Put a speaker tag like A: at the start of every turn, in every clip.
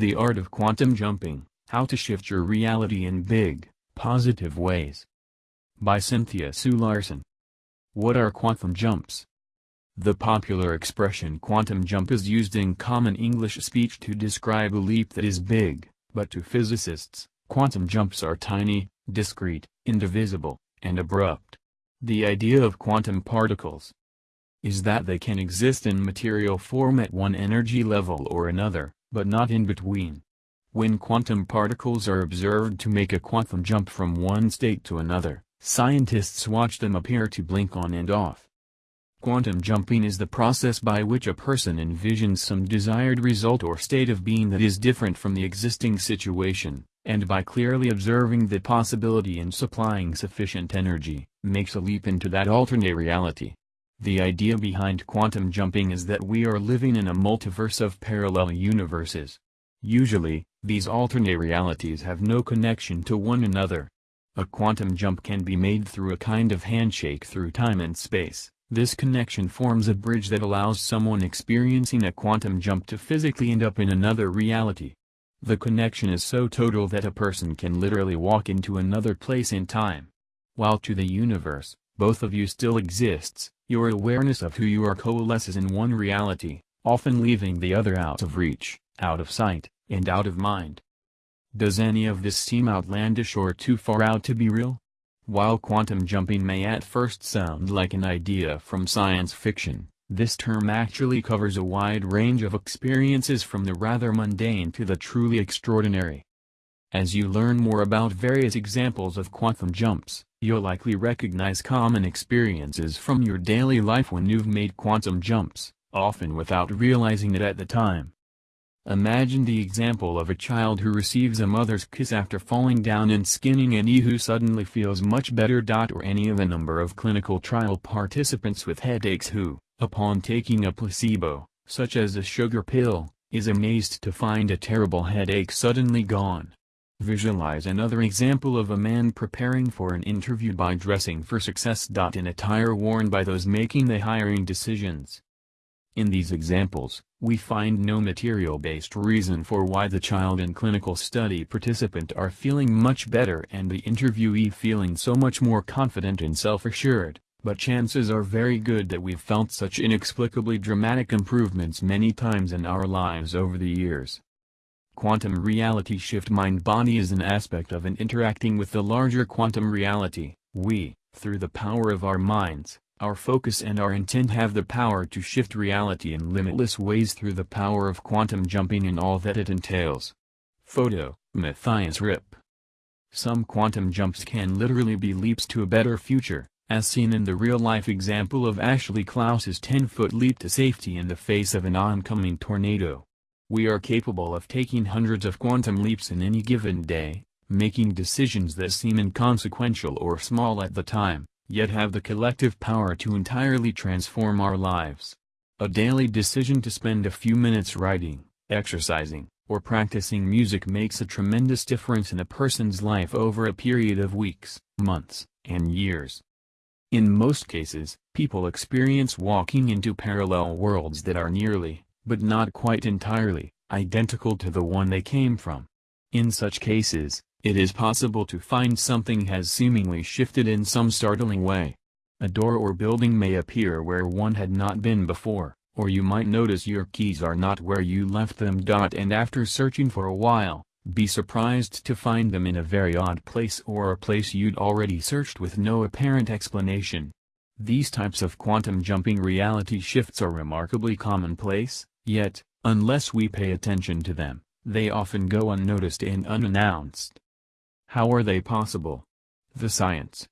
A: The Art of Quantum Jumping, How to Shift Your Reality in Big, Positive Ways. By Cynthia Sue Larson. What are quantum jumps? The popular expression quantum jump is used in common English speech to describe a leap that is big, but to physicists, quantum jumps are tiny, discrete, indivisible, and abrupt. The idea of quantum particles is that they can exist in material form at one energy level or another, but not in between. When quantum particles are observed to make a quantum jump from one state to another, scientists watch them appear to blink on and off. Quantum jumping is the process by which a person envisions some desired result or state of being that is different from the existing situation, and by clearly observing the possibility and supplying sufficient energy, makes a leap into that alternate reality. The idea behind quantum jumping is that we are living in a multiverse of parallel universes. Usually, these alternate realities have no connection to one another. A quantum jump can be made through a kind of handshake through time and space. This connection forms a bridge that allows someone experiencing a quantum jump to physically end up in another reality. The connection is so total that a person can literally walk into another place in time. While to the universe, both of you still exists, your awareness of who you are coalesces in one reality, often leaving the other out of reach, out of sight, and out of mind. Does any of this seem outlandish or too far out to be real? While quantum jumping may at first sound like an idea from science fiction, this term actually covers a wide range of experiences from the rather mundane to the truly extraordinary. As you learn more about various examples of quantum jumps, you'll likely recognize common experiences from your daily life when you've made quantum jumps, often without realizing it at the time. Imagine the example of a child who receives a mother's kiss after falling down and skinning and who suddenly feels much better. Dot or any of a number of clinical trial participants with headaches who, upon taking a placebo, such as a sugar pill, is amazed to find a terrible headache suddenly gone. Visualize another example of a man preparing for an interview by dressing for success. In attire worn by those making the hiring decisions. In these examples, we find no material-based reason for why the child and clinical study participant are feeling much better and the interviewee feeling so much more confident and self-assured, but chances are very good that we've felt such inexplicably dramatic improvements many times in our lives over the years. Quantum reality shift mind-body is an aspect of an interacting with the larger quantum reality. We, through the power of our minds, our focus and our intent have the power to shift reality in limitless ways through the power of quantum jumping and all that it entails. Photo, Matthias Rip. Some quantum jumps can literally be leaps to a better future, as seen in the real-life example of Ashley Klaus's 10-foot leap to safety in the face of an oncoming tornado. We are capable of taking hundreds of quantum leaps in any given day, making decisions that seem inconsequential or small at the time, yet have the collective power to entirely transform our lives. A daily decision to spend a few minutes writing, exercising, or practicing music makes a tremendous difference in a person's life over a period of weeks, months, and years. In most cases, people experience walking into parallel worlds that are nearly, but not quite entirely, identical to the one they came from. In such cases, it is possible to find something has seemingly shifted in some startling way. A door or building may appear where one had not been before, or you might notice your keys are not where you left them. And after searching for a while, be surprised to find them in a very odd place or a place you'd already searched with no apparent explanation. These types of quantum jumping reality shifts are remarkably commonplace, Yet, unless we pay attention to them, they often go unnoticed and unannounced. How are they possible? The science.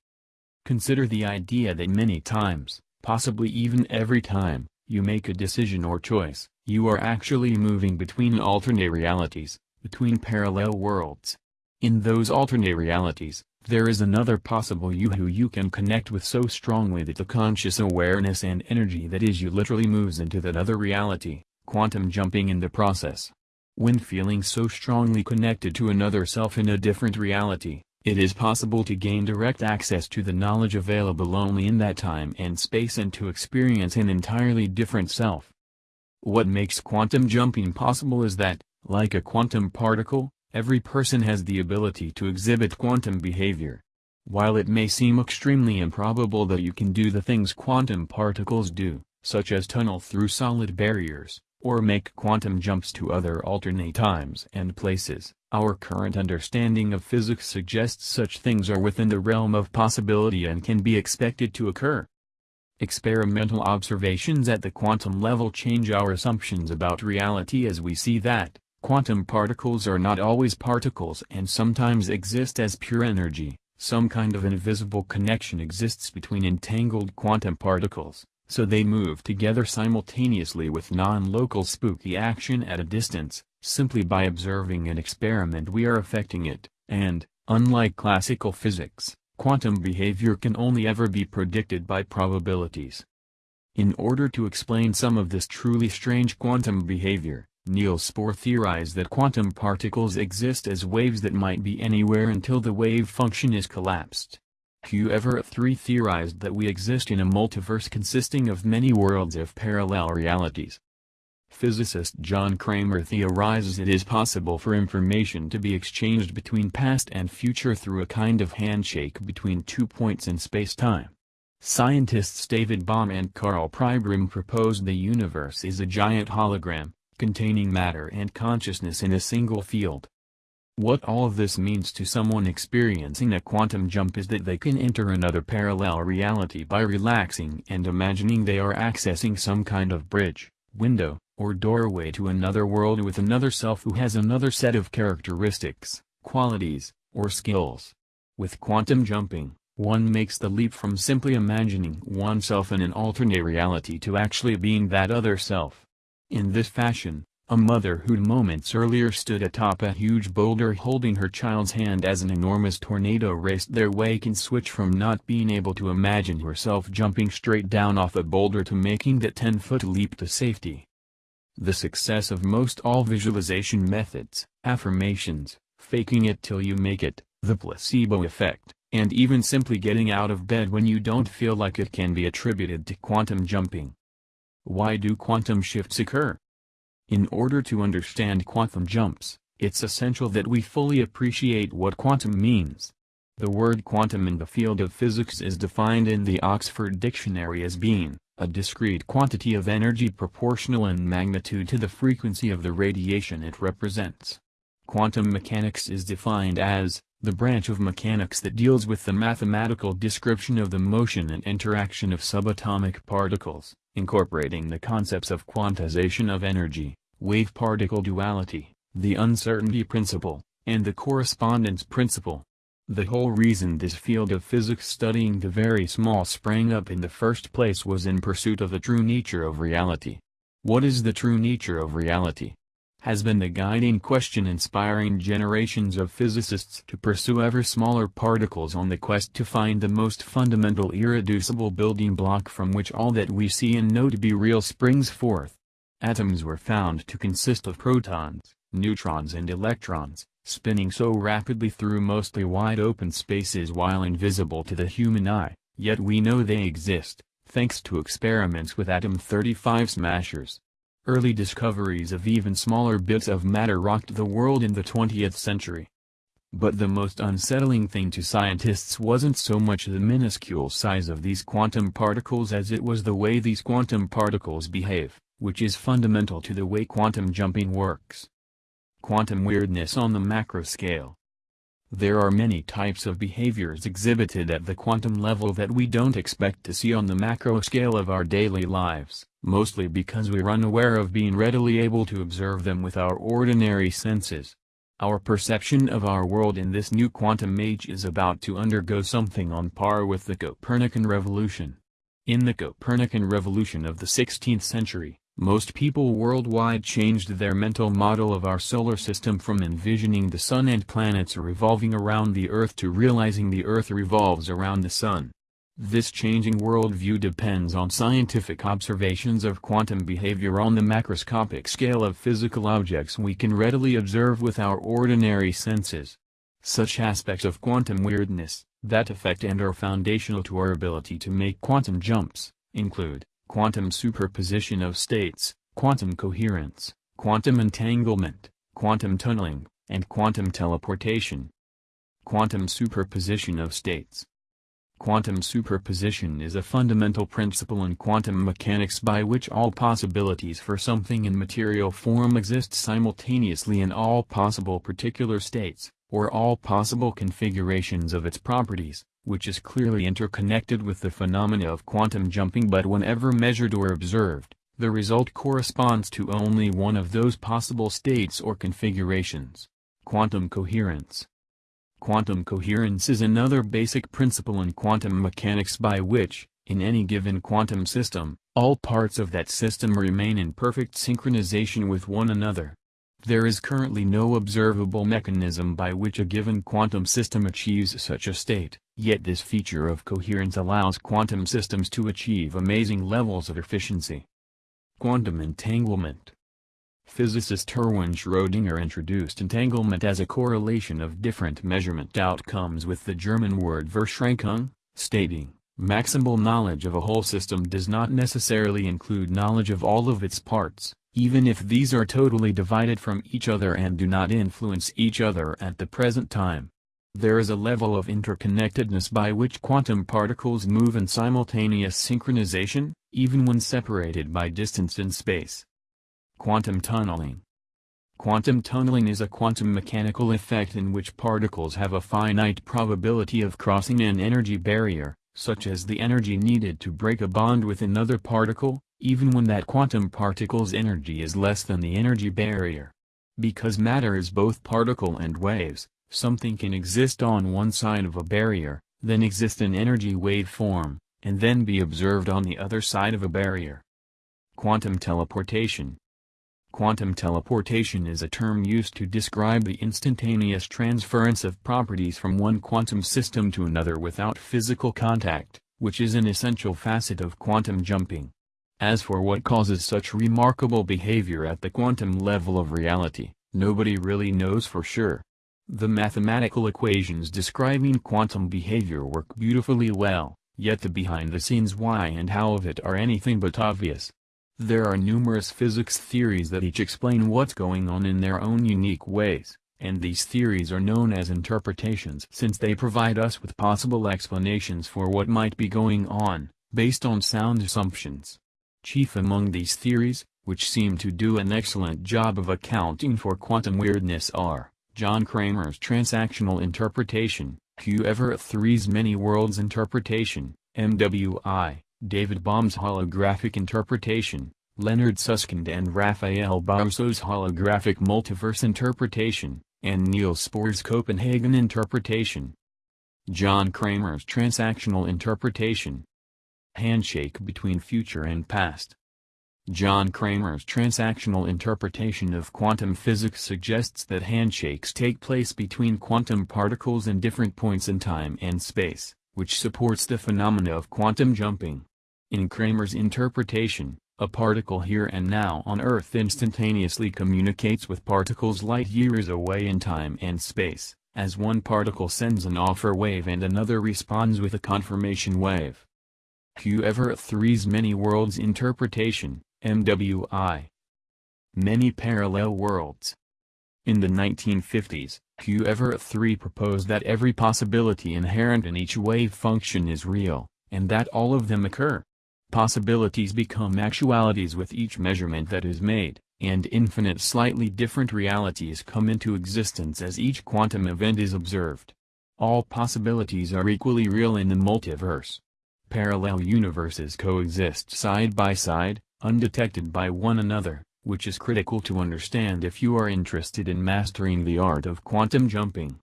A: Consider the idea that many times, possibly even every time, you make a decision or choice, you are actually moving between alternate realities, between parallel worlds. In those alternate realities, there is another possible you who you can connect with so strongly that the conscious awareness and energy that is you literally moves into that other reality quantum jumping in the process. When feeling so strongly connected to another self in a different reality, it is possible to gain direct access to the knowledge available only in that time and space and to experience an entirely different self. What makes quantum jumping possible is that, Like a quantum particle, every person has the ability to exhibit quantum behavior. While it may seem extremely improbable that you can do the things quantum particles do, such as tunnel through solid barriers, or make quantum jumps to other alternate times and places, our current understanding of physics suggests such things are within the realm of possibility and can be expected to occur. Experimental observations at the quantum level change our assumptions about reality as we see that, quantum particles are not always particles and sometimes exist as pure energy, some kind of invisible connection exists between entangled quantum particles, so they move together simultaneously with non-local spooky action at a distance, simply by observing an experiment we are affecting it, and, unlike classical physics, quantum behavior can only ever be predicted by probabilities. In order to explain some of this truly strange quantum behavior, Niels Bohr theorized that quantum particles exist as waves that might be anywhere until the wave function is collapsed. Hugh Everett III theorized that we exist in a multiverse consisting of many worlds of parallel realities. Physicist John Cramer theorizes it is possible for information to be exchanged between past and future through a kind of handshake between two points in spacetime. Scientists David Bohm and Karl Pribram proposed the universe is a giant hologram, containing matter and consciousness in a single field. What all this means to someone experiencing a quantum jump is that they can enter another parallel reality by relaxing and imagining they are accessing some kind of bridge, window, or doorway to another world with another self who has another set of characteristics, qualities, or skills. With quantum jumping, one makes the leap from simply imagining oneself in an alternate reality to actually being that other self. In this fashion, a mother who moments earlier stood atop a huge boulder holding her child's hand as an enormous tornado raced their way can switch from not being able to imagine herself jumping straight down off a boulder to making that 10-foot leap to safety. The success of most all visualization methods, affirmations, faking it till you make it, the placebo effect, and even simply getting out of bed when you don't feel like it can be attributed to quantum jumping. Why do quantum shifts occur? In order to understand quantum jumps, it's essential that we fully appreciate what quantum means. The word quantum in the field of physics is defined in the Oxford Dictionary as being a discrete quantity of energy proportional in magnitude to the frequency of the radiation it represents. Quantum mechanics is defined as, the branch of mechanics that deals with the mathematical description of the motion and interaction of subatomic particles, incorporating the concepts of quantization of energy, wave-particle duality, the uncertainty principle, and the correspondence principle. The whole reason this field of physics studying the very small sprang up in the first place was in pursuit of the true nature of reality. What is the true nature of reality? Has been the guiding question inspiring generations of physicists to pursue ever smaller particles on the quest to find the most fundamental irreducible building block from which all that we see and know to be real springs forth. Atoms were found to consist of protons, neutrons and electrons, spinning so rapidly through mostly wide-open spaces while invisible to the human eye, yet we know they exist, thanks to experiments with atom-35 smashers. Early discoveries of even smaller bits of matter rocked the world in the 20th century. But the most unsettling thing to scientists wasn't so much the minuscule size of these quantum particles as it was the way these quantum particles behave, which is fundamental to the way quantum jumping works. Quantum weirdness on the macro scale. There are many types of behaviors exhibited at the quantum level that we don't expect to see on the macro scale of our daily lives, mostly because we're unaware of being readily able to observe them with our ordinary senses. Our perception of our world in this new quantum age is about to undergo something on par with the Copernican revolution. In the Copernican revolution of the 16th century, most people worldwide changed their mental model of our solar system from envisioning the sun and planets revolving around the Earth to realizing the Earth revolves around the sun. This changing worldview depends on scientific observations of quantum behavior on the macroscopic scale of physical objects we can readily observe with our ordinary senses. Such aspects of quantum weirdness, that affect and are foundational to our ability to make quantum jumps, include quantum superposition of states, quantum coherence, quantum entanglement, quantum tunneling, and quantum teleportation. Quantum superposition of states. Quantum superposition is a fundamental principle in quantum mechanics by which all possibilities for something in material form exist simultaneously in all possible particular states, or all possible configurations of its properties, which is clearly interconnected with the phenomena of quantum jumping but whenever measured or observed, the result corresponds to only one of those possible states or configurations. Quantum coherence Quantum coherence is another basic principle in quantum mechanics by which, in any given quantum system, all parts of that system remain in perfect synchronization with one another. There is currently no observable mechanism by which a given quantum system achieves such a state, yet this feature of coherence allows quantum systems to achieve amazing levels of efficiency. Quantum entanglement Physicist Erwin Schrödinger introduced entanglement as a correlation of different measurement outcomes with the German word Verschränkung, stating, maximal knowledge of a whole system does not necessarily include knowledge of all of its parts, even if these are totally divided from each other and do not influence each other at the present time. There is a level of interconnectedness by which quantum particles move in simultaneous synchronization, even when separated by distance in space. Quantum tunneling Quantum tunneling is a quantum mechanical effect in which particles have a finite probability of crossing an energy barrier, such as the energy needed to break a bond with another particle, even when that quantum particle's energy is less than the energy barrier. Because matter is both particle and waves, something can exist on one side of a barrier, then exist in energy wave form, and then be observed on the other side of a barrier. Quantum teleportation Quantum teleportation is a term used to describe the instantaneous transference of properties from one quantum system to another without physical contact, which is an essential facet of quantum jumping. As for what causes such remarkable behavior at the quantum level of reality, nobody really knows for sure. The mathematical equations describing quantum behavior work beautifully well, yet the behind-the-scenes why and how of it are anything but obvious. There are numerous physics theories that each explain what's going on in their own unique ways, and these theories are known as interpretations since they provide us with possible explanations for what might be going on, based on sound assumptions. Chief among these theories, which seem to do an excellent job of accounting for quantum weirdness are, John Cramer's transactional interpretation, Hugh Everett III's many worlds interpretation, MWI, David Bohm's holographic interpretation, Leonard Susskind and Raphael Bousso's holographic multiverse interpretation, and Niels Bohr's Copenhagen interpretation. John Cramer's transactional interpretation. Handshake between future and past. John Cramer's transactional interpretation of quantum physics suggests that handshakes take place between quantum particles in different points in time and space, which supports the phenomena of quantum jumping. In Cramer's interpretation, a particle here and now on Earth instantaneously communicates with particles light years away in time and space, as one particle sends an offer wave and another responds with a confirmation wave. Hugh Everett III's Many Worlds Interpretation, MWI Many Parallel Worlds In the 1950s, Hugh Everett III proposed that every possibility inherent in each wave function is real, and that all of them occur. Possibilities become actualities with each measurement that is made, and infinite slightly different realities come into existence as each quantum event is observed. All possibilities are equally real in the multiverse. Parallel universes coexist side by side, undetected by one another, which is critical to understand if you are interested in mastering the art of quantum jumping.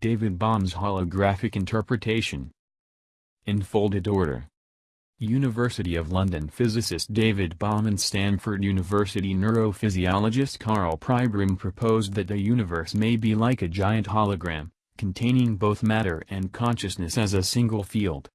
A: David Bohm's holographic interpretation. In folded order. University of London physicist David Bohm and Stanford University neurophysiologist Karl Pribram proposed that the universe may be like a giant hologram, containing both matter and consciousness as a single field.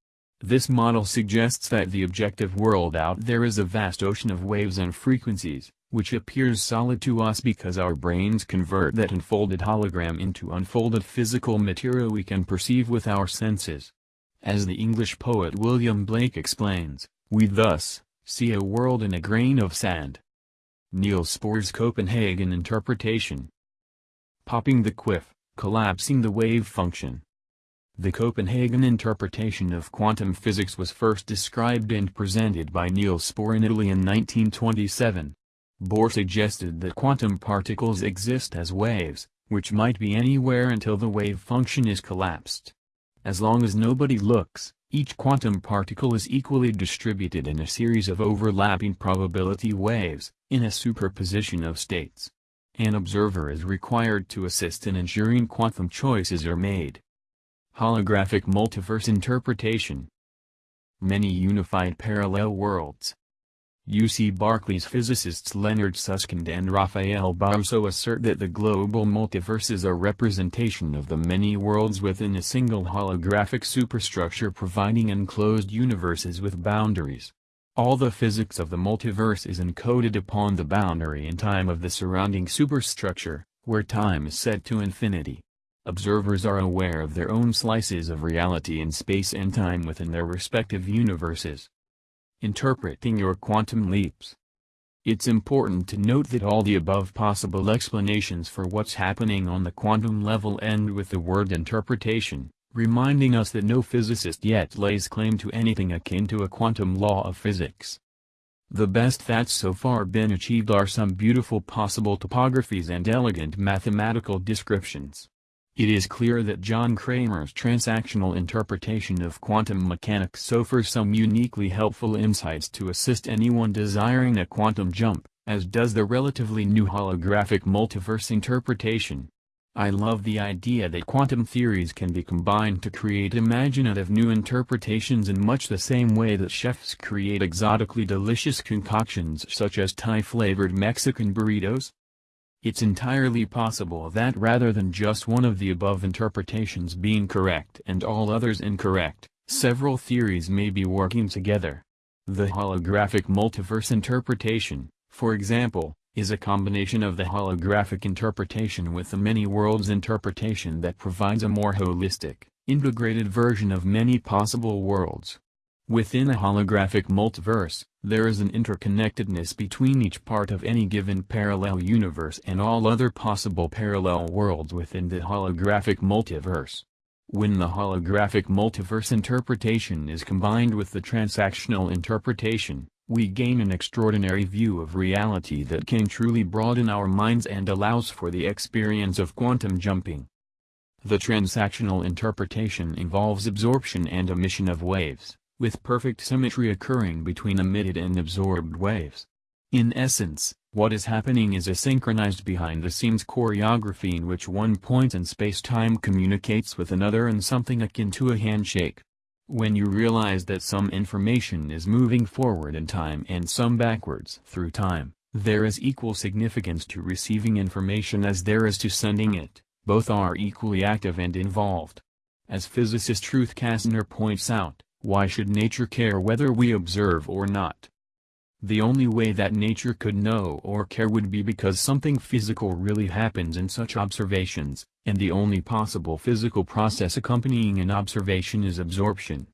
A: This model suggests that the objective world out there is a vast ocean of waves and frequencies, which appears solid to us because our brains convert that unfolded hologram into unfolded physical material we can perceive with our senses. As the English poet William Blake explains, we thus, see a world in a grain of sand. Niels Bohr's Copenhagen interpretation, popping the quiff, collapsing the wave function. The Copenhagen interpretation of quantum physics was first described and presented by Niels Bohr in Italy in 1927. Bohr suggested that quantum particles exist as waves, which might be anywhere until the wave function is collapsed. As long as nobody looks, each quantum particle is equally distributed in a series of overlapping probability waves, in a superposition of states. An observer is required to assist in ensuring quantum choices are made. Holographic multiverse interpretation Many unified parallel worlds, UC Berkeley's physicists Leonard Susskind and Raphael Bousso assert that the global multiverse is a representation of the many worlds within a single holographic superstructure providing enclosed universes with boundaries. All the physics of the multiverse is encoded upon the boundary in time of the surrounding superstructure, where time is set to infinity. Observers are aware of their own slices of reality in space and time within their respective universes. Interpreting your quantum leaps. It's important to note that all the above possible explanations for what's happening on the quantum level end with the word interpretation, reminding us that no physicist yet lays claim to anything akin to a quantum law of physics. The best that's so far been achieved are some beautiful possible topographies and elegant mathematical descriptions. It is clear that John Cramer's transactional interpretation of quantum mechanics offers some uniquely helpful insights to assist anyone desiring a quantum jump, as does the relatively new holographic multiverse interpretation. I love the idea that quantum theories can be combined to create imaginative new interpretations in much the same way that chefs create exotically delicious concoctions such as Thai-flavored Mexican burritos, it's entirely possible that rather than just one of the above interpretations being correct and all others incorrect, several theories may be working together. The holographic multiverse interpretation, for example, is a combination of the holographic interpretation with the many worlds interpretation that provides a more holistic, integrated version of many possible worlds. Within a holographic multiverse, there is an interconnectedness between each part of any given parallel universe and all other possible parallel worlds within the holographic multiverse. When the holographic multiverse interpretation is combined with the transactional interpretation, we gain an extraordinary view of reality that can truly broaden our minds and allows for the experience of quantum jumping. The transactional interpretation involves absorption and emission of waves with perfect symmetry occurring between emitted and absorbed waves. In essence, what is happening is a synchronized behind-the-scenes choreography in which one point in space-time communicates with another in something akin to a handshake. When you realize that some information is moving forward in time and some backwards through time, there is equal significance to receiving information as there is to sending it, both are equally active and involved. As physicist Ruth Kastner points out, why should nature care whether we observe or not? The only way that nature could know or care would be because something physical really happens in such observations, and the only possible physical process accompanying an observation is absorption.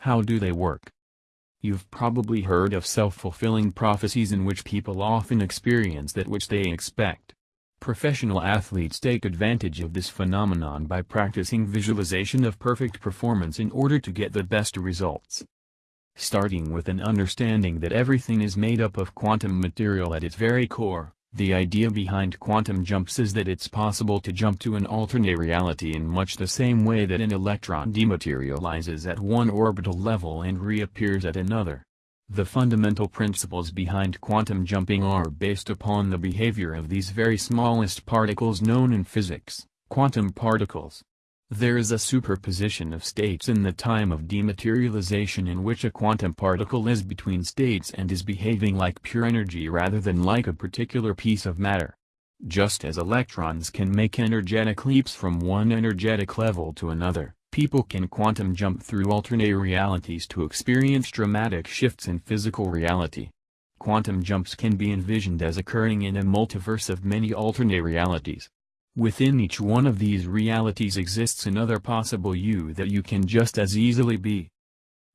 A: How do they work? You've probably heard of self-fulfilling prophecies in which people often experience that which they expect. Professional athletes take advantage of this phenomenon by practicing visualization of perfect performance in order to get the best results. Starting with an understanding that everything is made up of quantum material at its very core, the idea behind quantum jumps is that it's possible to jump to an alternate reality in much the same way that an electron dematerializes at one orbital level and reappears at another. The fundamental principles behind quantum jumping are based upon the behavior of these very smallest particles known in physics, quantum particles. There is a superposition of states in the time of dematerialization in which a quantum particle is between states and is behaving like pure energy rather than like a particular piece of matter. Just as electrons can make energetic leaps from one energetic level to another, People can quantum jump through alternate realities to experience dramatic shifts in physical reality. Quantum jumps can be envisioned as occurring in a multiverse of many alternate realities. Within each one of these realities exists another possible you that you can just as easily be.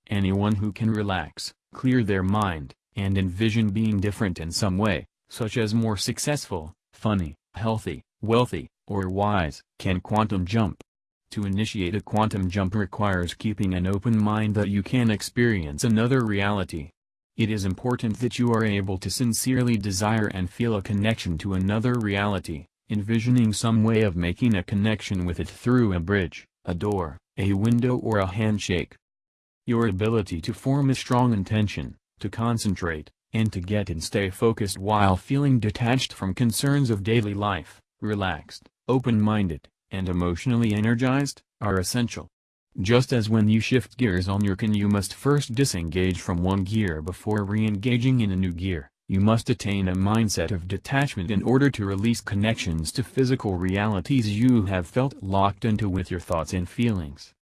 A: Anyone who can relax, clear their mind, and envision being different in some way, such as more successful, funny, healthy, wealthy, or WISE, can quantum jump. To initiate a quantum jump requires keeping an open mind that you can experience another reality. It is important that you are able to sincerely desire and feel a connection to another reality, envisioning some way of making a connection with it through a bridge, a door, a window or a handshake. Your ability to form a strong intention, to concentrate, and to get and stay focused while feeling detached from concerns of daily life, relaxed, open-minded, and emotionally energized, are essential. Just as when you shift gears on your can you must first disengage from one gear before re-engaging in a new gear, you must attain a mindset of detachment in order to release connections to physical realities you have felt locked into with your thoughts and feelings.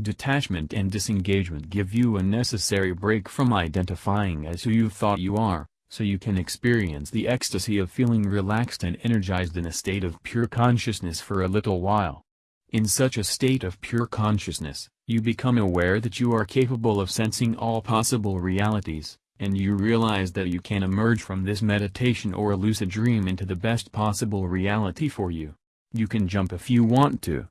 A: Detachment and disengagement give you a necessary break from identifying as who you thought you are, so you can experience the ecstasy of feeling relaxed and energized in a state of pure consciousness for a little while. In such a state of pure consciousness, you become aware that you are capable of sensing all possible realities, and you realize that you can emerge from this meditation or a lucid dream into the best possible reality for you. You can jump if you want to.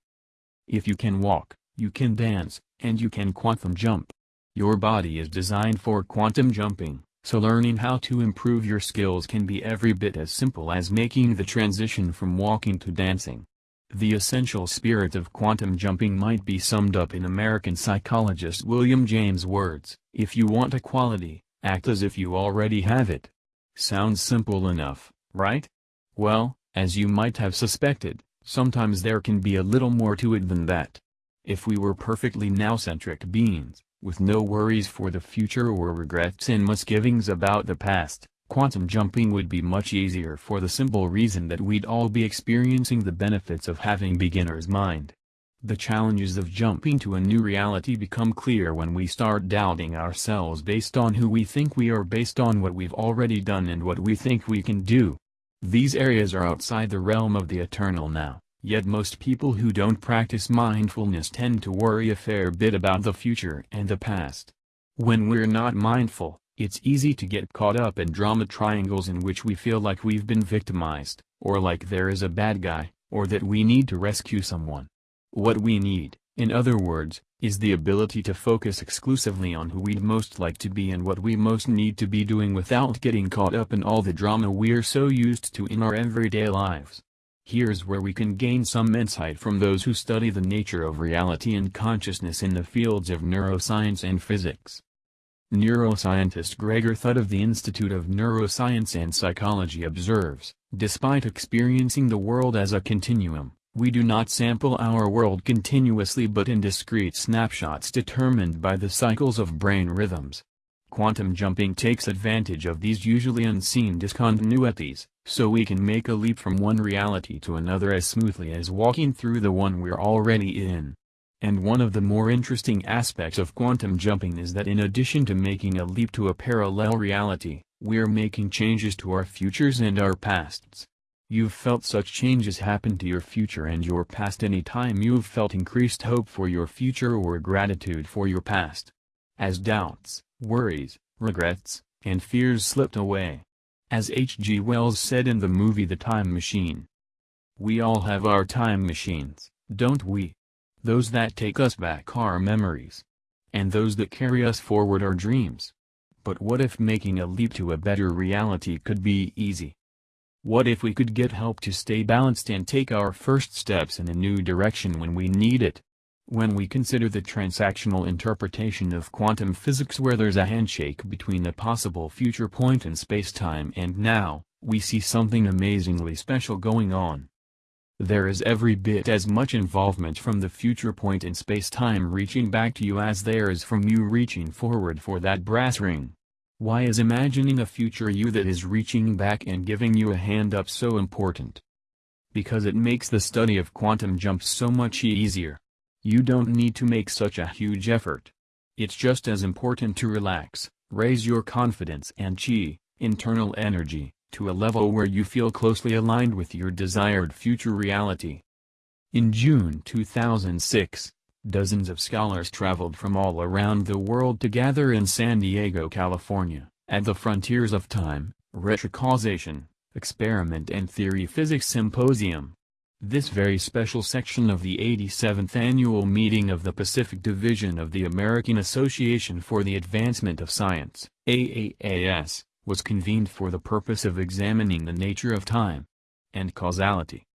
A: If you can walk, you can dance, and you can quantum jump. Your body is designed for quantum jumping. So learning how to improve your skills can be every bit as simple as making the transition from walking to dancing. The essential spirit of quantum jumping might be summed up in American psychologist William James' words, if you want a quality, act as if you already have it. Sounds simple enough, right? Well, as you might have suspected, sometimes there can be a little more to it than that. If we were perfectly now-centric beings, with no worries for the future or regrets and misgivings about the past, quantum jumping would be much easier for the simple reason that we'd all be experiencing the benefits of having beginner's mind. The challenges of jumping to a new reality become clear when we start doubting ourselves based on who we think we are based on what we've already done and what we think we can do. These areas are outside the realm of the eternal now. Yet most people who don't practice mindfulness tend to worry a fair bit about the future and the past. When we're not mindful, it's easy to get caught up in drama triangles in which we feel like we've been victimized, or like there is a bad guy, or that we need to rescue someone. What we need, in other words, is the ability to focus exclusively on who we'd most like to be and what we most need to be doing without getting caught up in all the drama we're so used to in our everyday lives. Here's where we can gain some insight from those who study the nature of reality and consciousness in the fields of neuroscience and physics. Neuroscientist Gregor Thut of the Institute of Neuroscience and Psychology observes, despite experiencing the world as a continuum, we do not sample our world continuously but in discrete snapshots determined by the cycles of brain rhythms. Quantum jumping takes advantage of these usually unseen discontinuities, so we can make a leap from one reality to another as smoothly as walking through the one we're already in. And one of the more interesting aspects of quantum jumping is that in addition to making a leap to a parallel reality, we're making changes to our futures and our pasts. You've felt such changes happen to your future and your past any time you've felt increased hope for your future or gratitude for your past. As doubts, worries, regrets, and fears slipped away. As H.G. Wells said in the movie The Time Machine. We all have our time machines, don't we? Those that take us back are memories. And those that carry us forward are dreams. But what if making a leap to a better reality could be easy? What if we could get help to stay balanced and take our first steps in a new direction when we need it? When we consider the transactional interpretation of quantum physics where there's a handshake between a possible future point in spacetime and now, we see something amazingly special going on. There is every bit as much involvement from the future point in spacetime reaching back to you as there is from you reaching forward for that brass ring. Why is imagining a future you that is reaching back and giving you a hand up so important? Because it makes the study of quantum jumps so much easier. You don't need to make such a huge effort. It's just as important to relax, raise your confidence and chi, internal energy, to a level where you feel closely aligned with your desired future reality. In June 2006, dozens of scholars traveled from all around the world to gather in San Diego, California, at the Frontiers of Time, Retrocausation, Experiment and Theory Physics Symposium. This very special section of the 87th annual meeting of the Pacific Division of the American Association for the Advancement of Science, AAAS, was convened for the purpose of examining the nature of time and causality.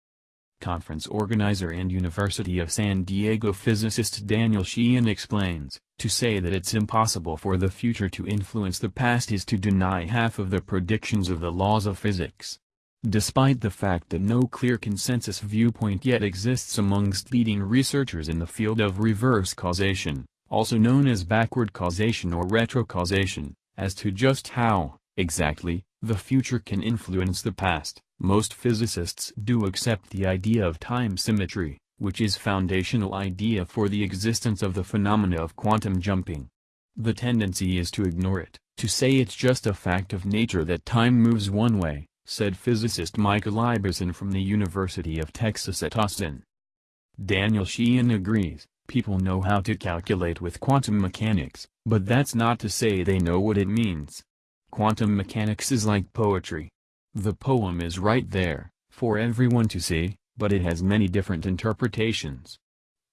A: Conference organizer and University of San Diego physicist Daniel Sheehan explains, to say that it's impossible for the future to influence the past is to deny half of the predictions of the laws of physics. Despite the fact that no clear consensus viewpoint yet exists amongst leading researchers in the field of reverse causation, also known as backward causation or retrocausation, as to just how, exactly, the future can influence the past, most physicists do accept the idea of time symmetry, which is foundational idea for the existence of the phenomena of quantum jumping. The tendency is to ignore it, to say it's just a fact of nature that time moves one way, said physicist Michael Ibison from the University of Texas at Austin. Daniel Sheehan agrees, people know how to calculate with quantum mechanics, but that's not to say they know what it means. Quantum mechanics is like poetry. The poem is right there, for everyone to see, but it has many different interpretations.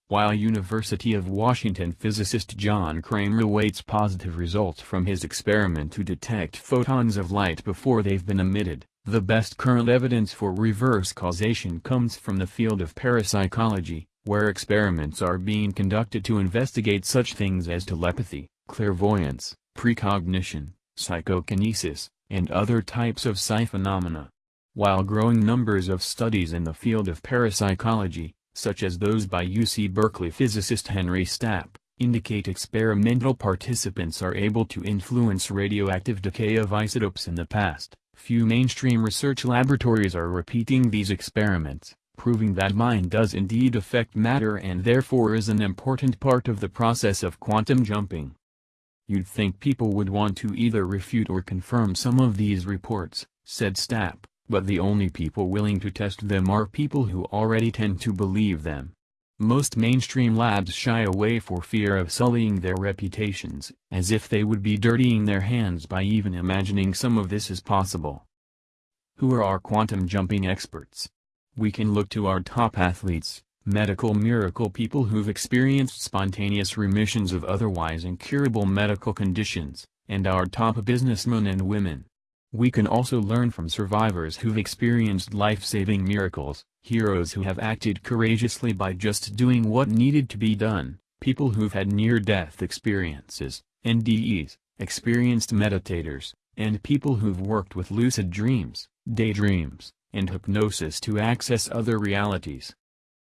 A: While University of Washington physicist John Cramer awaits positive results from his experiment to detect photons of light before they've been emitted, the best current evidence for reverse causation comes from the field of parapsychology, where experiments are being conducted to investigate such things as telepathy, clairvoyance, precognition, psychokinesis, and other types of psi phenomena. While growing numbers of studies in the field of parapsychology, such as those by UC Berkeley physicist Henry Stapp, indicate experimental participants are able to influence radioactive decay of isotopes in the past. Few mainstream research laboratories are repeating these experiments, proving that mind does indeed affect matter and therefore is an important part of the process of quantum jumping. You'd think people would want to either refute or confirm some of these reports, said Stapp, but the only people willing to test them are people who already tend to believe them. Most mainstream labs shy away for fear of sullying their reputations, as if they would be dirtying their hands by even imagining some of this is possible. Who are our quantum jumping experts? We can look to our top athletes, medical miracle people who've experienced spontaneous remissions of otherwise incurable medical conditions, and our top businessmen and women. We can also learn from survivors who've experienced life-saving miracles, heroes who have acted courageously by just doing what needed to be done, people who've had near-death experiences, NDEs, experienced meditators, and people who've worked with lucid dreams, daydreams, and hypnosis to access other realities.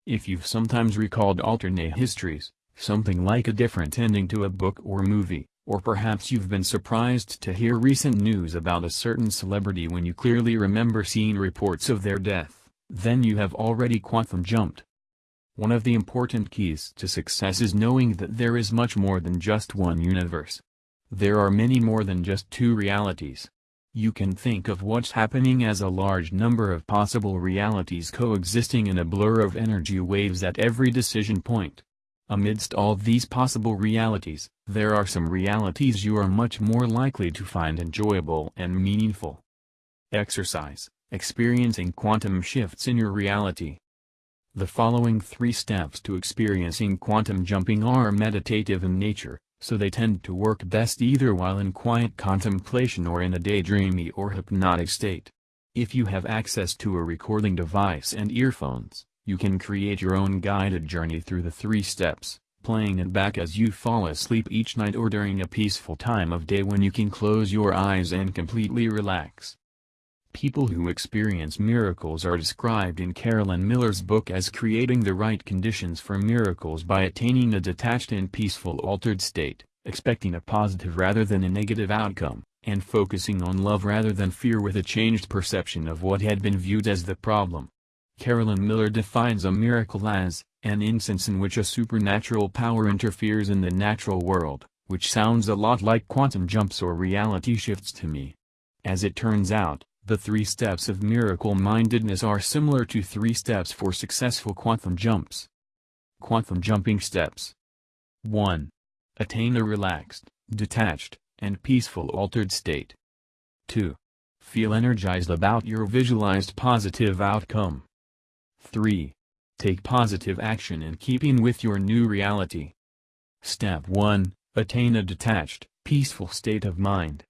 A: If you've sometimes recalled alternate histories, something like a different ending to a book or movie, or perhaps you've been surprised to hear recent news about a certain celebrity when you clearly remember seeing reports of their death, then you have already quantum jumped. One of the important keys to success is knowing that there is much more than just one universe. There are many more than just two realities. You can think of what's happening as a large number of possible realities coexisting in a blur of energy waves at every decision point. Amidst all these possible realities, there are some realities you are much more likely to find enjoyable and meaningful. Exercise, experiencing quantum shifts in your reality. The following three steps to experiencing quantum jumping are meditative in nature, so they tend to work best either while in quiet contemplation or in a daydreamy or hypnotic state. If you have access to a recording device and earphones, you can create your own guided journey through the three steps, playing it back as you fall asleep each night or during a peaceful time of day when you can close your eyes and completely relax. People who experience miracles are described in Carolyn Miller's book as creating the right conditions for miracles by attaining a detached and peaceful altered state, expecting a positive rather than a negative outcome, and focusing on love rather than fear with a changed perception of what had been viewed as the problem. Carolyn Miller defines a miracle as, an instance in which a supernatural power interferes in the natural world, which sounds a lot like quantum jumps or reality shifts to me. As it turns out, the three steps of miracle-mindedness are similar to three steps for successful quantum jumps. Quantum jumping steps 1. Attain a relaxed, detached, and peaceful altered state. 2. Feel energized about your visualized positive outcome. 3. Take positive action in keeping with your new reality. Step 1. Attain a detached, peaceful state of mind.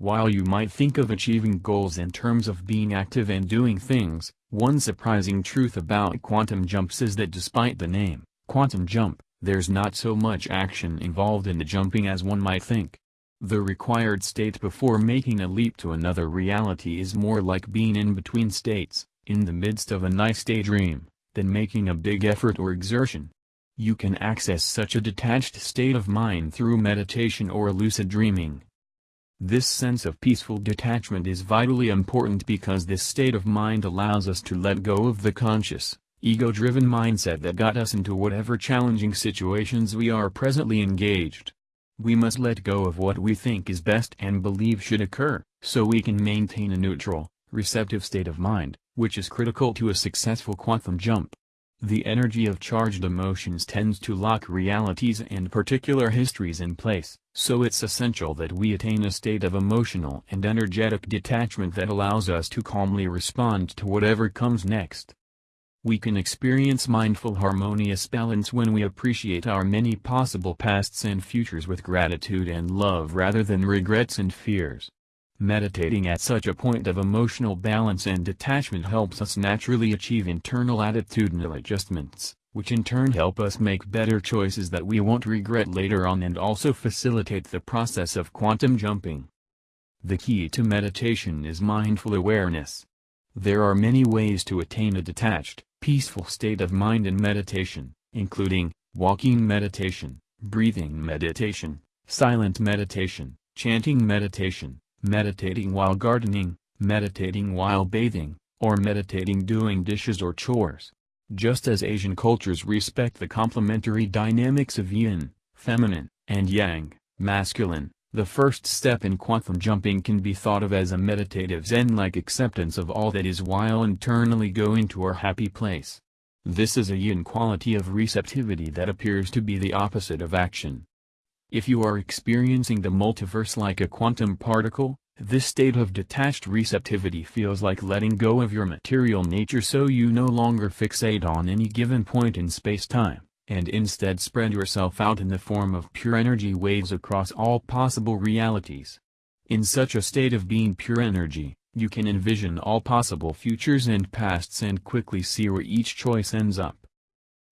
A: While you might think of achieving goals in terms of being active and doing things, one surprising truth about quantum jumps is that despite the name, quantum jump, there's not so much action involved in the jumping as one might think. The required state before making a leap to another reality is more like being in between states, in the midst of a nice daydream, than making a big effort or exertion. You can access such a detached state of mind through meditation or lucid dreaming. This sense of peaceful detachment is vitally important because this state of mind allows us to let go of the conscious, ego-driven mindset that got us into whatever challenging situations we are presently engaged. We must let go of what we think is best and believe should occur, so we can maintain a neutral, receptive state of mind, which is critical to a successful quantum jump. The energy of charged emotions tends to lock realities and particular histories in place, so it's essential that we attain a state of emotional and energetic detachment that allows us to calmly respond to whatever comes next. We can experience mindful harmonious balance when we appreciate our many possible pasts and futures with gratitude and love rather than regrets and fears. Meditating at such a point of emotional balance and detachment helps us naturally achieve internal attitudinal adjustments, which in turn help us make better choices that we won't regret later on and also facilitate the process of quantum jumping. The key to meditation is mindful awareness. There are many ways to attain a detached, peaceful state of mind in meditation, including, walking meditation, breathing meditation, silent meditation, chanting meditation, meditating while gardening, meditating while bathing, or meditating doing dishes or chores. Just as Asian cultures respect the complementary dynamics of yin, feminine, and yang, masculine, the first step in quantum jumping can be thought of as a meditative zen-like acceptance of all that is while internally go into our happy place. This is a yin quality of receptivity that appears to be the opposite of action. If you are experiencing the multiverse like a quantum particle, this state of detached receptivity feels like letting go of your material nature so you no longer fixate on any given point in space-time, and instead spread yourself out in the form of pure energy waves across all possible realities. In such a state of being pure energy, you can envision all possible futures and pasts and quickly see where each choice ends up.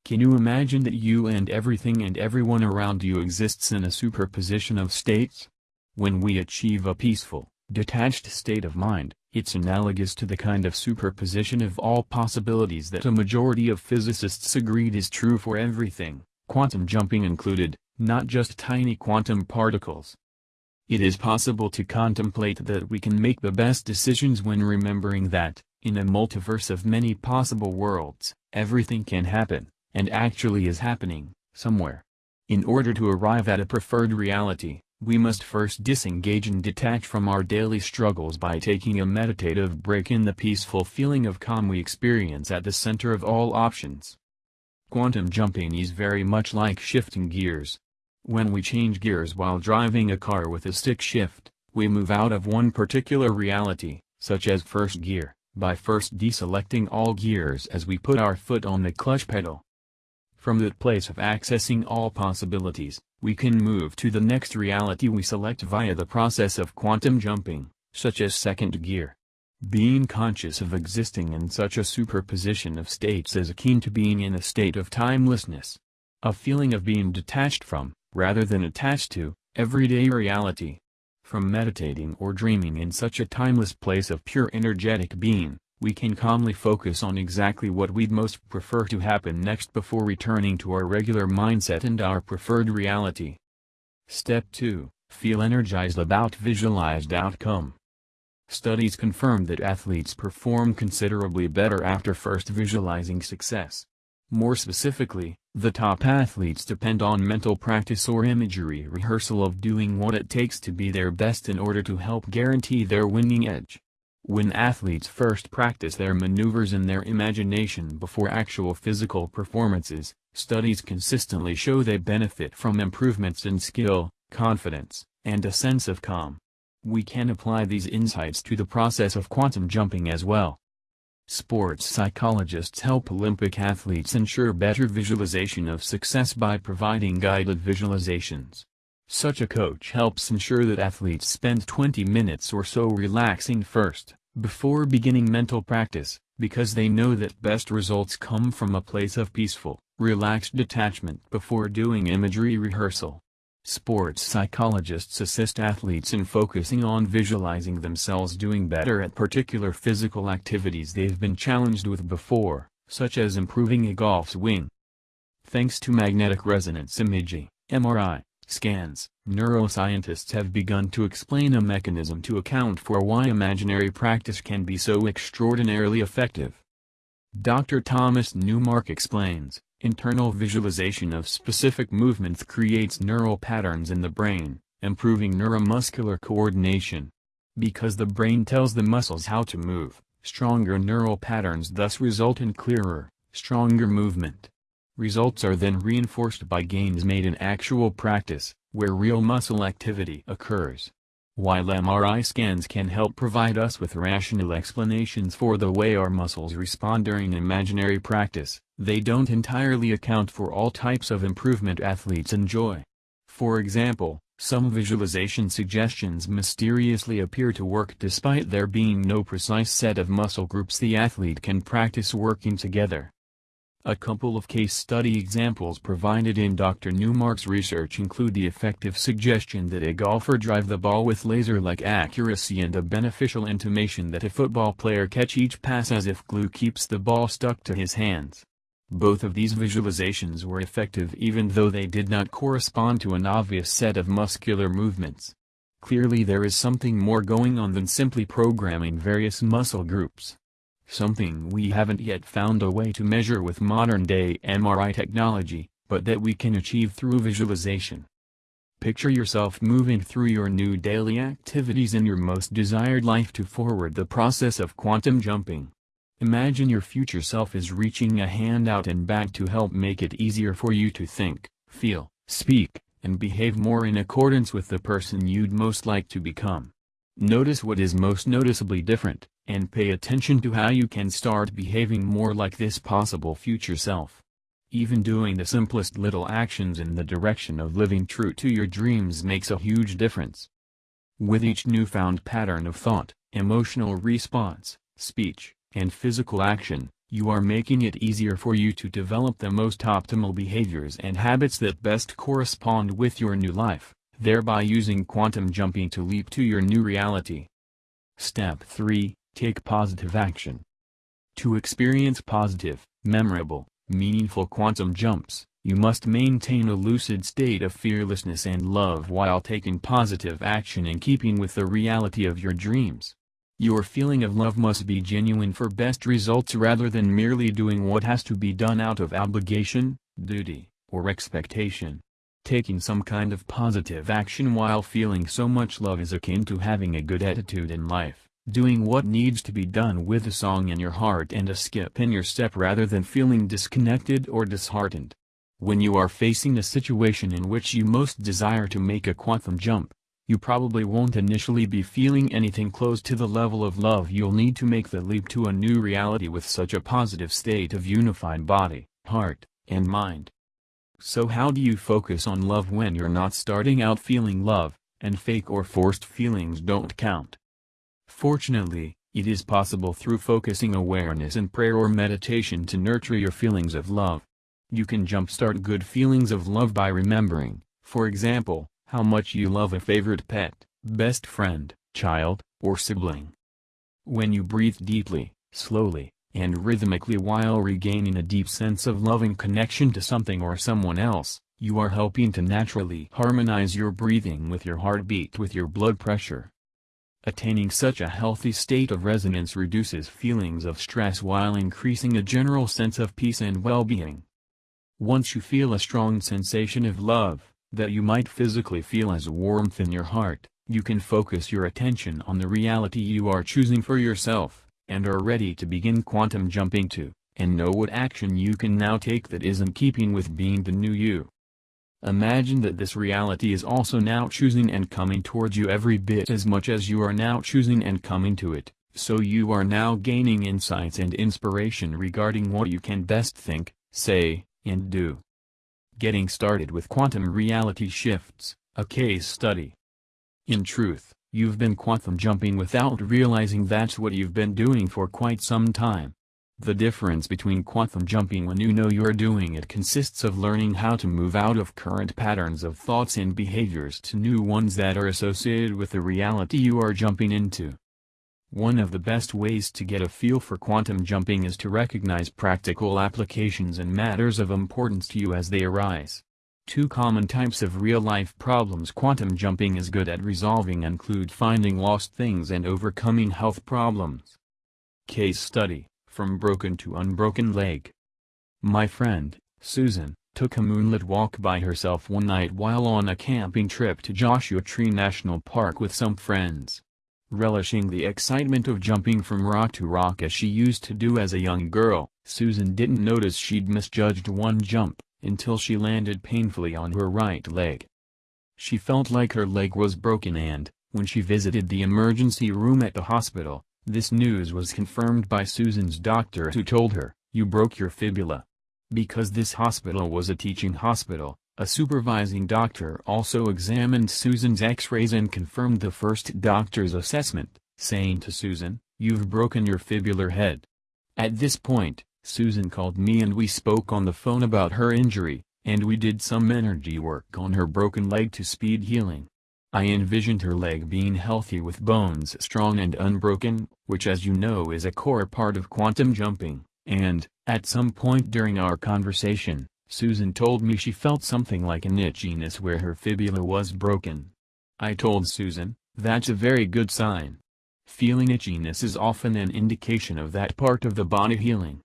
A: Can you imagine that you and everything and everyone around you exists in a superposition of states? When we achieve a peaceful, detached state of mind, it's analogous to the kind of superposition of all possibilities that a majority of physicists agreed is true for everything, quantum jumping included, not just tiny quantum particles. It is possible to contemplate that we can make the best decisions when remembering that, in a multiverse of many possible worlds, everything can happen and actually is happening, somewhere. In order to arrive at a preferred reality, we must first disengage and detach from our daily struggles by taking a meditative break in the peaceful feeling of calm we experience at the center of all options. Quantum jumping is very much like shifting gears. When we change gears while driving a car with a stick shift, we move out of one particular reality, such as first gear, by first deselecting all gears as we put our foot on the clutch pedal. From that place of accessing all possibilities, we can move to the next reality we select via the process of quantum jumping, such as second gear. Being conscious of existing in such a superposition of states is akin to being in a state of timelessness. A feeling of being detached from, rather than attached to, everyday reality. From meditating or dreaming in such a timeless place of pure energetic being, we can calmly focus on exactly what we'd most prefer to happen next before returning to our regular mindset and our preferred reality. Step 2. Feel energized about visualized outcome. Studies confirm that athletes perform considerably better after first visualizing success. More specifically, the top athletes depend on mental practice or imagery rehearsal of doing what it takes to be their best in order to help guarantee their winning edge. When athletes first practice their maneuvers in their imagination before actual physical performances, studies consistently show they benefit from improvements in skill, confidence, and a sense of calm. We can apply these insights to the process of quantum jumping as well. Sports psychologists help Olympic athletes ensure better visualization of success by providing guided visualizations. Such a coach helps ensure that athletes spend 20 minutes or so relaxing first, before beginning mental practice, because they know that best results come from a place of peaceful, relaxed detachment before doing imagery rehearsal. Sports psychologists assist athletes in focusing on visualizing themselves doing better at particular physical activities they've been challenged with before, such as improving a golf swing. Thanks to magnetic resonance imaging, MRI, scans, neuroscientists have begun to explain a mechanism to account for why imaginary practice can be so extraordinarily effective. Dr. Thomas Newmark explains, Internal visualization of specific movements creates neural patterns in the brain, improving neuromuscular coordination. Because the brain tells the muscles how to move, stronger neural patterns thus result in clearer, stronger movement. Results are then reinforced by gains made in actual practice, where real muscle activity occurs. While MRI scans can help provide us with rational explanations for the way our muscles respond during imaginary practice, they don't entirely account for all types of improvement athletes enjoy. For example, some visualization suggestions mysteriously appear to work despite there being no precise set of muscle groups the athlete can practice working together. A couple of case study examples provided in Dr. Newmark's research include the effective suggestion that a golfer drive the ball with laser-like accuracy and a beneficial intimation that a football player catch each pass as if glue keeps the ball stuck to his hands. Both of these visualizations were effective even though they did not correspond to an obvious set of muscular movements. Clearly there is something more going on than simply programming various muscle groups something we haven't yet found a way to measure with modern-day MRI technology, but that we can achieve through visualization. Picture yourself moving through your new daily activities in your most desired life to forward the process of quantum jumping. Imagine your future self is reaching a hand out and back to help make it easier for you to think, feel, speak, and behave more in accordance with the person you'd most like to become. Notice what is most noticeably different, and pay attention to how you can start behaving more like this possible future self. Even doing the simplest little actions in the direction of living true to your dreams makes a huge difference. With each newfound pattern of thought, emotional response, speech, and physical action, you are making it easier for you to develop the most optimal behaviors and habits that best correspond with your new life, thereby using quantum jumping to leap to your new reality. Step 3 Take positive action. To experience positive, memorable, meaningful quantum jumps, you must maintain a lucid state of fearlessness and love while taking positive action in keeping with the reality of your dreams. Your feeling of love must be genuine for best results rather than merely doing what has to be done out of obligation, duty, or expectation. Taking some kind of positive action while feeling so much love is akin to having a good attitude in life doing what needs to be done with a song in your heart and a skip in your step rather than feeling disconnected or disheartened. When you are facing a situation in which you most desire to make a quantum jump, you probably won't initially be feeling anything close to the level of love you'll need to make the leap to a new reality with such a positive state of unified body, heart, and mind. So how do you focus on love when you're not starting out feeling love, and fake or forced feelings don't count? Fortunately, it is possible through focusing awareness and prayer or meditation to nurture your feelings of love. You can jumpstart good feelings of love by remembering, for example, how much you love a favorite pet, best friend, child, or sibling. When you breathe deeply, slowly, and rhythmically while regaining a deep sense of loving connection to something or someone else, you are helping to naturally harmonize your breathing with your heartbeat with your blood pressure. Attaining such a healthy state of resonance reduces feelings of stress while increasing a general sense of peace and well-being. Once you feel a strong sensation of love, that you might physically feel as warmth in your heart, you can focus your attention on the reality you are choosing for yourself, and are ready to begin quantum jumping to, and know what action you can now take that is in keeping with being the new you. Imagine that this reality is also now choosing and coming towards you every bit as much as you are now choosing and coming to it, So you are now gaining insights and inspiration regarding what you can best think, say, and do. Getting started with quantum reality shifts, a case study. In truth, you've been quantum jumping without realizing that's what you've been doing for quite some time. The difference between quantum jumping when you know you're doing it consists of learning how to move out of current patterns of thoughts and behaviors to new ones that are associated with the reality you are jumping into. One of the best ways to get a feel for quantum jumping is to recognize practical applications and matters of importance to you as they arise. Two common types of real-life problems quantum jumping is good at resolving include finding lost things and overcoming health problems. Case Study, From Broken to Unbroken Leg My friend, Susan, took a moonlit walk by herself one night while on a camping trip to Joshua Tree National Park with some friends relishing the excitement of jumping from rock to rock as she used to do as a young girl. Susan didn't notice she'd misjudged one jump, until she landed painfully on her right leg. She felt like her leg was broken and, when she visited the emergency room at the hospital, this news was confirmed by Susan's doctor who told her, you broke your fibula. Because this hospital was a teaching hospital, a supervising doctor also examined Susan's x-rays and confirmed the first doctor's assessment, saying to Susan, you've broken your fibular head. At this point, Susan called me and we spoke on the phone about her injury, and we did some energy work on her broken leg to speed healing. I envisioned her leg being healthy with bones strong and unbroken, which as you know is a core part of quantum jumping, and, at some point during our conversation, Susan told me she felt something like an itchiness where her fibula was broken. I told Susan, that's a very good sign. Feeling itchiness is often an indication of that part of the body healing.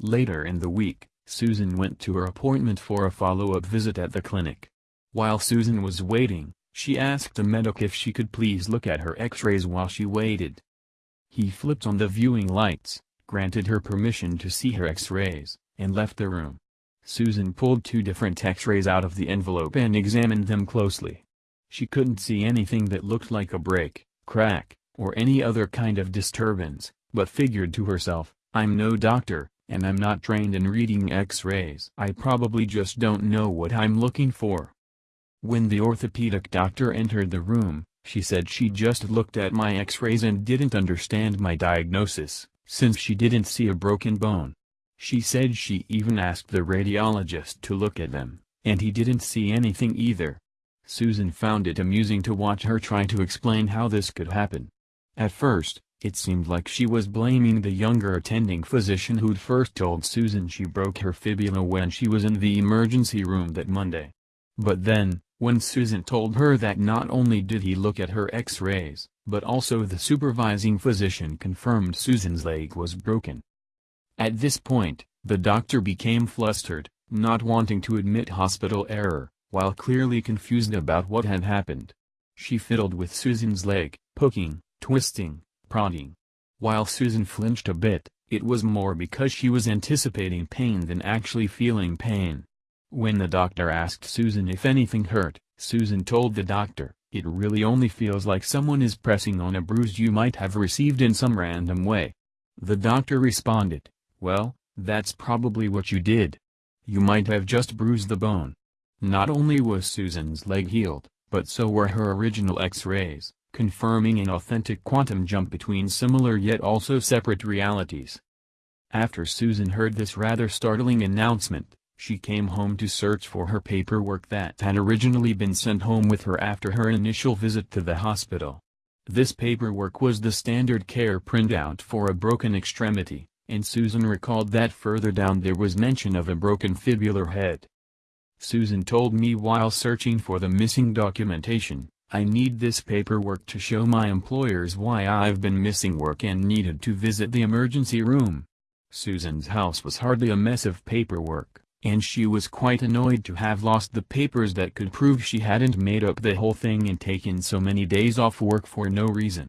A: Later in the week, Susan went to her appointment for a follow-up visit at the clinic. While Susan was waiting, she asked the medic if she could please look at her x-rays while she waited. He flipped on the viewing lights, granted her permission to see her x-rays, and left the room. Susan pulled two different x-rays out of the envelope and examined them closely. She couldn't see anything that looked like a break, crack, or any other kind of disturbance, but figured to herself, I'm no doctor, and I'm not trained in reading x-rays. I probably just don't know what I'm looking for. When the orthopedic doctor entered the room, she said she just looked at my x-rays and didn't understand my diagnosis, since she didn't see a broken bone. She said she even asked the radiologist to look at them, and he didn't see anything either. Susan found it amusing to watch her try to explain how this could happen. At first, it seemed like she was blaming the younger attending physician who'd first told Susan she broke her fibula when she was in the emergency room that Monday. But then, when Susan told her that not only did he look at her x-rays, but also the supervising physician confirmed Susan's leg was broken, at this point, the doctor became flustered, not wanting to admit hospital error, while clearly confused about what had happened. She fiddled with Susan's leg, poking, twisting, prodding. While Susan flinched a bit, it was more because she was anticipating pain than actually feeling pain. When the doctor asked Susan if anything hurt, Susan told the doctor, it really only feels like someone is pressing on a bruise you might have received in some random way. The doctor responded, well, that's probably what you did. You might have just bruised the bone. Not only was Susan's leg healed, but so were her original x-rays, confirming an authentic quantum jump between similar yet also separate realities. After Susan heard this rather startling announcement, she came home to search for her paperwork that had originally been sent home with her after her initial visit to the hospital. This paperwork was the standard care printout for a broken extremity, and Susan recalled that further down there was mention of a broken fibular head. Susan told me while searching for the missing documentation, I need this paperwork to show my employers why I've been missing work and needed to visit the emergency room. Susan's house was hardly a mess of paperwork, and she was quite annoyed to have lost the papers that could prove she hadn't made up the whole thing and taken so many days off work for no reason.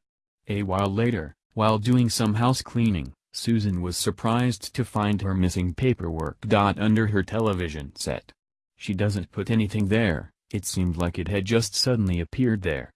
A: A while later, while doing some house cleaning, Susan was surprised to find her missing paperwork dot under her television set. She doesn't put anything there, it seemed like it had just suddenly appeared there.